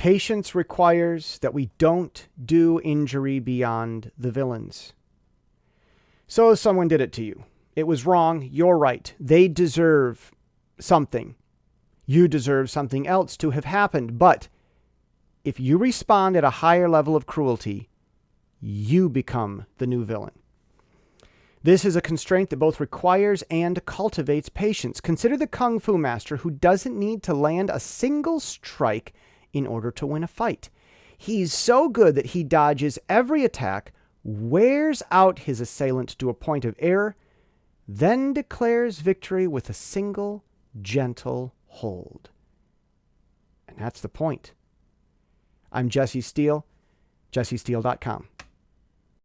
Patience requires that we don't do injury beyond the villains. So someone did it to you. It was wrong. You're right. They deserve something. You deserve something else to have happened. But if you respond at a higher level of cruelty, you become the new villain. This is a constraint that both requires and cultivates patience. Consider the Kung Fu master who doesn't need to land a single strike in order to win a fight. He's so good that he dodges every attack, wears out his assailant to a point of error, then declares victory with a single gentle hold. And that's the point. I'm Jesse Steele, jessesteele.com.